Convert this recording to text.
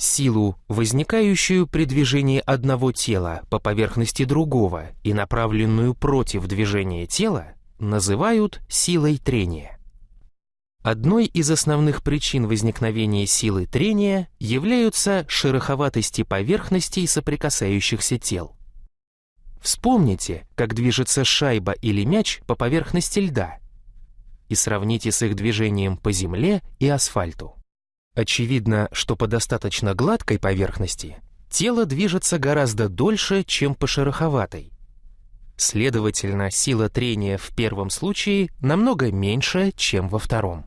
Силу, возникающую при движении одного тела по поверхности другого и направленную против движения тела, называют силой трения. Одной из основных причин возникновения силы трения являются шероховатости поверхностей соприкасающихся тел. Вспомните, как движется шайба или мяч по поверхности льда и сравните с их движением по земле и асфальту. Очевидно, что по достаточно гладкой поверхности тело движется гораздо дольше, чем по шероховатой. Следовательно, сила трения в первом случае намного меньше, чем во втором.